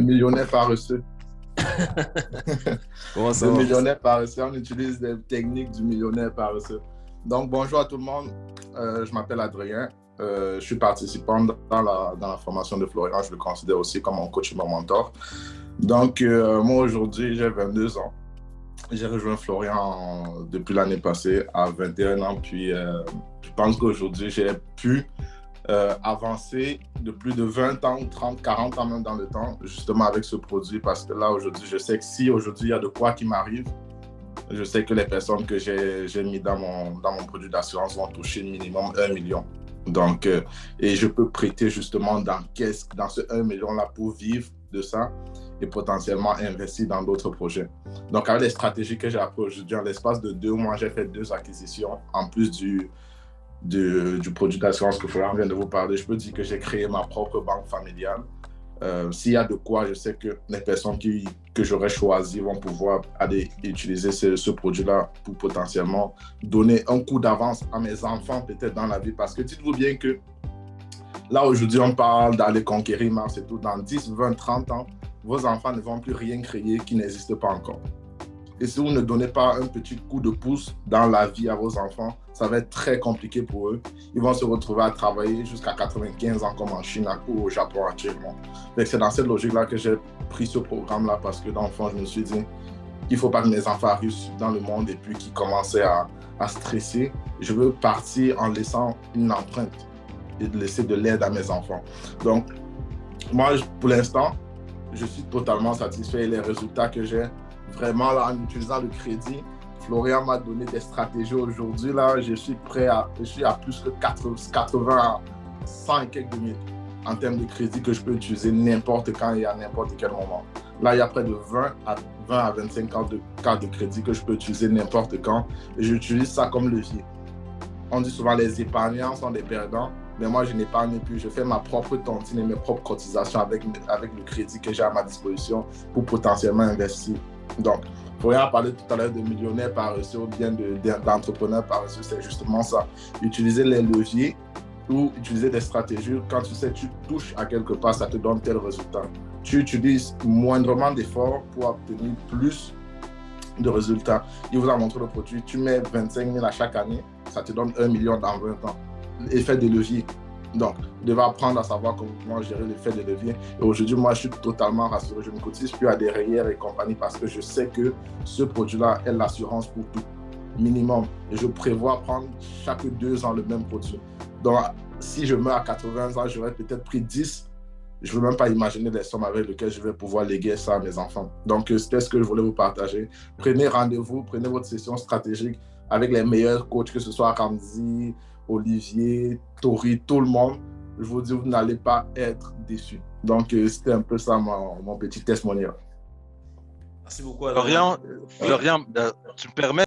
Le millionnaire paresseux. Comment ça Le millionnaire paresseux, on utilise les techniques du millionnaire paresseux. Donc, bonjour à tout le monde. Euh, je m'appelle Adrien. Euh, je suis participant dans la, dans la formation de Florian. Je le considère aussi comme mon coach et mon mentor. Donc, euh, moi, aujourd'hui, j'ai 22 ans. J'ai rejoint Florian depuis l'année passée à 21 ans. Puis, je pense qu'aujourd'hui, j'ai pu euh, avancer de plus de 20 ans, 30, 40 ans même dans le temps, justement avec ce produit. Parce que là, aujourd'hui, je sais que si aujourd'hui, il y a de quoi qui m'arrive, je sais que les personnes que j'ai mis dans mon, dans mon produit d'assurance vont toucher minimum 1 million. Donc, euh, et je peux prêter justement dans, dans ce 1 million-là pour vivre de ça et potentiellement investir dans d'autres projets. Donc, avec les stratégies que j'ai apprises aujourd'hui, en l'espace de deux mois, j'ai fait deux acquisitions en plus du, du, du produit d'assurance que Florian vient de vous parler. Je peux dire que j'ai créé ma propre banque familiale. Euh, S'il y a de quoi, je sais que les personnes que j'aurais choisies vont pouvoir aller utiliser ce, ce produit-là pour potentiellement donner un coup d'avance à mes enfants peut-être dans la vie. Parce que dites-vous bien que là, aujourd'hui, on parle d'aller conquérir Mars et tout. Dans 10, 20, 30 ans, vos enfants ne vont plus rien créer qui n'existe pas encore. Et si vous ne donnez pas un petit coup de pouce dans la vie à vos enfants, ça va être très compliqué pour eux. Ils vont se retrouver à travailler jusqu'à 95 ans comme en Chine ou au Japon actuellement. C'est dans cette logique-là que j'ai pris ce programme-là parce que dans je me suis dit qu'il ne faut pas que mes enfants arrivent dans le monde et puis qu'ils commencent à, à stresser. Je veux partir en laissant une empreinte et de laisser de l'aide à mes enfants. Donc, moi, pour l'instant, je suis totalement satisfait les résultats que j'ai vraiment là, en utilisant le crédit. Florian m'a donné des stratégies aujourd'hui. Là, je suis prêt à, je suis à plus que 80, 80 à 100 et quelques minutes en termes de crédit que je peux utiliser n'importe quand et à n'importe quel moment. Là, il y a près de 20 à, 20 à 25 cartes de, de crédit que je peux utiliser n'importe quand et j'utilise ça comme levier. On dit souvent les épargnants sont des perdants, mais moi je n'épargne plus. Je fais ma propre tontine et mes propres cotisations avec, avec le crédit que j'ai à ma disposition pour potentiellement investir. Donc, Florian a parlé tout à l'heure de millionnaires paresseux ou bien de- de- d'entrepreneurs paresseux, c'est justement ça. Utiliser les leviers ou utiliser des stratégies. Quand tu sais, tu touches à quelque part, ça te donne tel résultat. Tu utilises moindrement d'efforts pour obtenir plus de résultats. Il vous a montré le produit, tu mets 25 000 à chaque année, ça te donne 1 million dans 20 ans. Effet de levier. Donc, vous devez apprendre à savoir comment gérer l'effet de levier. Et aujourd'hui, moi, je suis totalement rassuré. Je ne cotise plus à des rayères et compagnie parce que je sais que ce produit-là est l'assurance pour tout, minimum. Et je prévois prendre chaque deux ans le même produit. Donc, si je meurs à 80 ans, j'aurais peut-être pris 10. Je ne veux même pas imaginer les sommes avec lesquelles je vais pouvoir léguer ça à mes enfants. Donc, c'était ce que je voulais vous partager. Prenez rendez-vous, prenez votre session stratégique avec les meilleurs coachs, que ce soit Ramzi, Olivier, Tori, tout le monde. Je vous dis, vous n'allez pas être déçus. Donc, euh, c'était un peu ça mon, mon petit testimonial. Merci beaucoup. Florian, Florian, euh, tu me permets